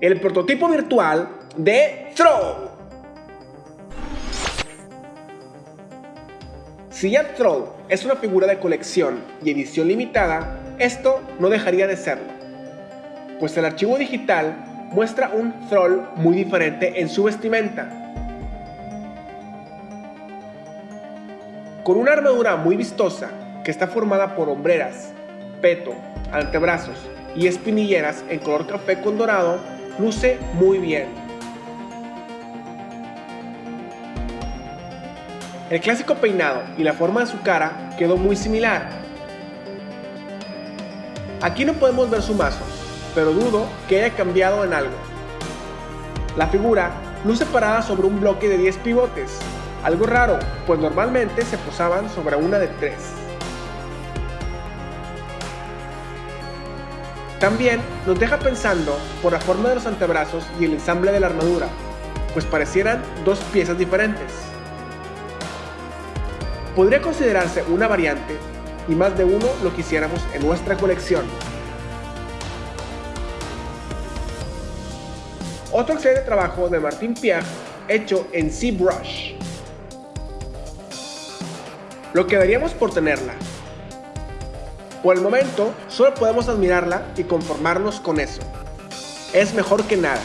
el prototipo virtual de Throw. Si ya Throw es una figura de colección y edición limitada, esto no dejaría de serlo, pues el archivo digital muestra un Troll muy diferente en su vestimenta. Con una armadura muy vistosa que está formada por hombreras, peto, antebrazos y espinilleras en color café con dorado, luce muy bien. El clásico peinado y la forma de su cara quedó muy similar. Aquí no podemos ver su mazo, pero dudo que haya cambiado en algo. La figura luce parada sobre un bloque de 10 pivotes, algo raro, pues normalmente se posaban sobre una de 3. También nos deja pensando por la forma de los antebrazos y el ensamble de la armadura, pues parecieran dos piezas diferentes. Podría considerarse una variante y más de uno lo quisiéramos en nuestra colección. Otro excelente trabajo de Martín Piaf hecho en ZBrush. Lo quedaríamos por tenerla, por el momento, solo podemos admirarla y conformarnos con eso. Es mejor que nada.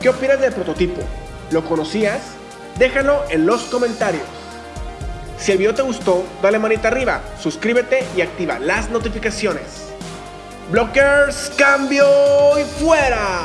¿Qué opinas del prototipo? ¿Lo conocías? Déjalo en los comentarios. Si el video te gustó, dale manita arriba, suscríbete y activa las notificaciones. Blockers, cambio y fuera.